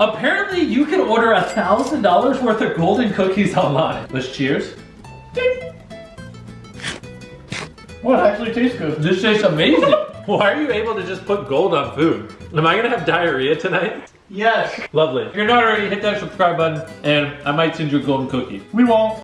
Apparently you can order a thousand dollars worth of golden cookies online. Let's cheers. Well, actually tastes good. This tastes amazing. Why are you able to just put gold on food? Am I gonna have diarrhea tonight? Yes. Lovely. If you're not already, hit that subscribe button and I might send you a golden cookie. We won't.